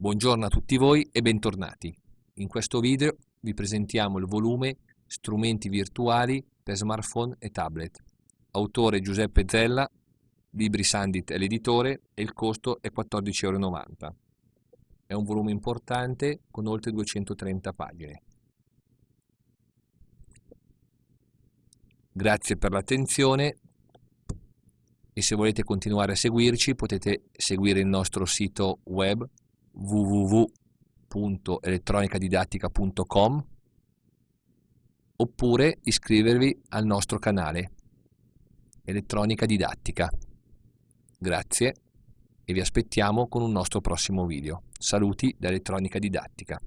Buongiorno a tutti voi e bentornati. In questo video vi presentiamo il volume Strumenti virtuali per smartphone e tablet. Autore Giuseppe Zella, Libri Sandit è l'editore e il costo è 14,90 euro. È un volume importante con oltre 230 pagine. Grazie per l'attenzione e se volete continuare a seguirci potete seguire il nostro sito web www.elettronicadidattica.com oppure iscrivervi al nostro canale Elettronica Didattica. Grazie e vi aspettiamo con un nostro prossimo video. Saluti da Elettronica Didattica.